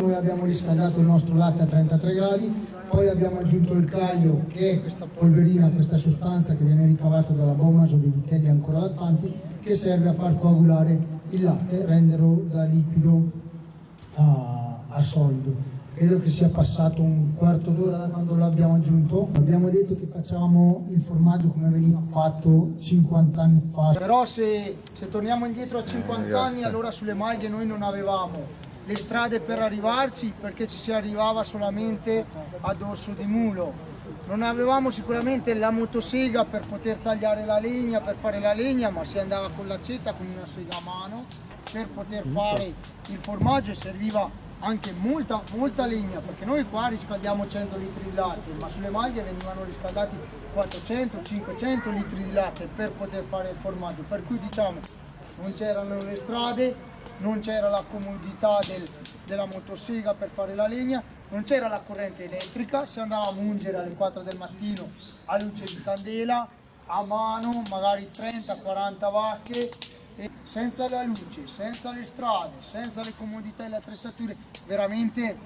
Noi abbiamo riscaldato il nostro latte a 33 gradi, poi abbiamo aggiunto il caglio che è questa polverina, questa sostanza che viene ricavata dalla bommaso dei vitelli ancora lattanti che serve a far coagulare il latte renderlo da liquido a, a solido credo che sia passato un quarto d'ora da quando l'abbiamo aggiunto. Abbiamo detto che facciamo il formaggio come veniva fatto 50 anni fa. Però se, se torniamo indietro a 50 anni, allora sulle maglie noi non avevamo le strade per arrivarci perché ci si arrivava solamente a dorso di mulo. Non avevamo sicuramente la motosega per poter tagliare la legna, per fare la legna, ma si andava con l'accetta, con una sega a mano per poter fare il formaggio e serviva anche molta, molta legna perché noi qua riscaldiamo 100 litri di latte ma sulle maglie venivano riscaldati 400-500 litri di latte per poter fare il formaggio per cui diciamo non c'erano le strade non c'era la comodità del, della motosega per fare la legna non c'era la corrente elettrica si andava a mungere alle 4 del mattino a luce di candela a mano magari 30-40 vacche senza la luce, senza le strade, senza le comodità e le attrezzature, veramente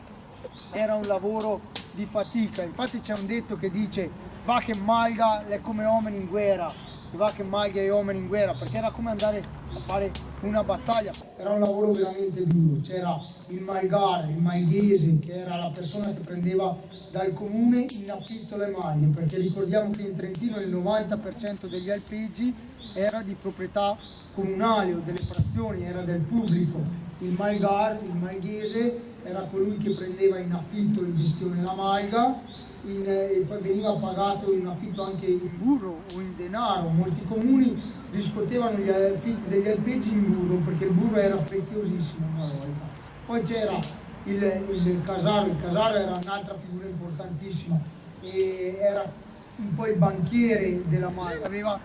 era un lavoro di fatica. Infatti c'è un detto che dice va che malga è come uomini in guerra, va che malga è uomini in guerra, perché era come andare a fare una battaglia. Era un lavoro veramente duro, c'era il malgare, il maidese, che era la persona che prendeva dal comune in affitto le maglie, perché ricordiamo che in Trentino il 90% degli alpeggi era di proprietà comunale o delle frazioni era del pubblico, il Maigar, il Maighese, era colui che prendeva in affitto in gestione la Maiga in, e poi veniva pagato in affitto anche in burro o in denaro. Molti comuni riscuotevano gli affitti degli alpeggi in burro perché il burro era preziosissimo una volta. Poi c'era il, il casaro, il casaro era un'altra figura importantissima e era un po' il banchiere della Maiga, aveva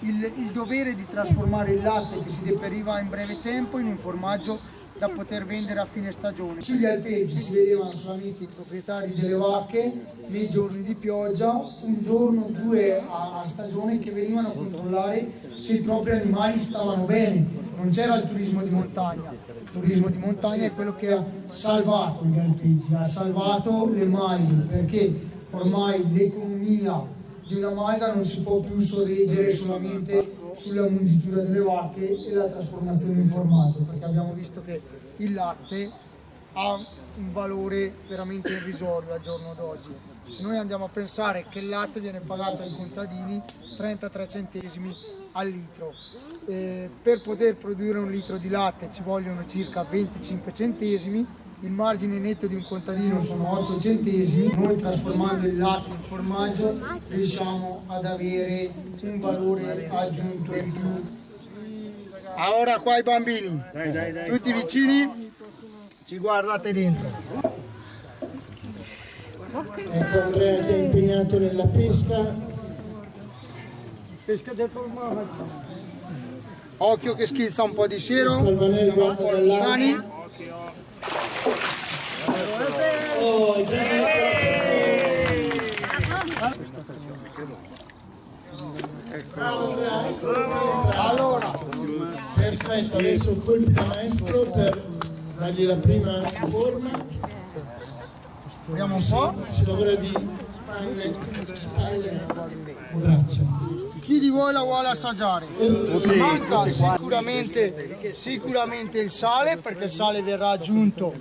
il, il, dovere di trasformare il latte che si deperiva in breve tempo in un formaggio da poter vendere a fine stagione. Sugli alpeggi si vedevano solamente i proprietari delle vacche nei giorni di pioggia, un giorno o due a, stagione che venivano a controllare se i propri animali stavano bene. Non c'era il turismo di montagna, il turismo di montagna è quello che ha salvato gli alpeggi, ha salvato le maglie perché ormai l'economia di una malga non si può più sorreggere solamente sulla mungitura delle vacche e la trasformazione in formaggio perché abbiamo visto che il latte ha un valore veramente irrisorio al giorno d'oggi. Se noi andiamo a pensare che il latte viene pagato ai contadini 33 centesimi al litro, eh, per poter produrre un litro di latte ci vogliono circa 25 centesimi, il margine netto di un contadino sono 8 centesimi, noi trasformando il latte in formaggio riusciamo ad avere un valore aggiunto in più. Ora qua i bambini, dai, dai, dai. tutti vicini, ci guardate dentro. Ecco Andrea che è impegnato nella pesca. Pesca il mare. Occhio che schizza un po' di siero. Salvanel guarda dall'alto. Oh, Bravo Andrea, ecco Allora, perfetto, adesso colpi da maestro per dargli la prima forma. Proviamo un po'. Si lavora di spalle, spalle braccia chi di voi la vuole assaggiare? Okay. Manca sicuramente, sicuramente il sale perché il sale verrà aggiunto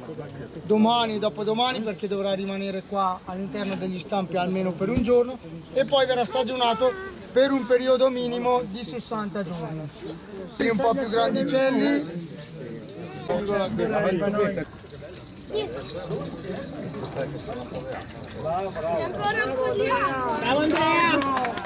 domani e dopodomani perché dovrà rimanere qua all'interno degli stampi almeno per un giorno e poi verrà stagionato per un periodo minimo di 60 giorni. Un po' più grandicelli. Bravo, bravo. Bravo Andrea!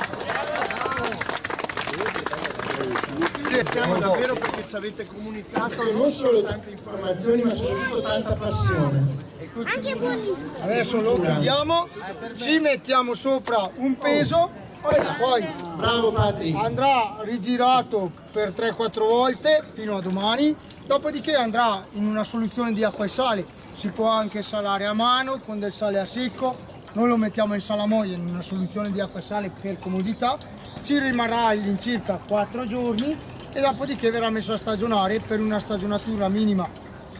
Ringraziamo davvero perché ci avete comunicato non solo tante informazioni ma soprattutto tanta passione. Anche buonissimo. Adesso lo chiudiamo, ci mettiamo sopra un peso poi Bravo andrà rigirato per 3-4 volte fino a domani. Dopodiché andrà in una soluzione di acqua e sale. Si può anche salare a mano con del sale a secco. Noi lo mettiamo in salamoia in una soluzione di acqua e sale per comodità ci rimarrà all'incirca 4 giorni e dopodiché verrà messo a stagionare per una stagionatura minima.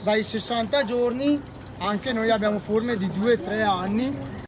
Dai 60 giorni anche noi abbiamo forme di 2-3 anni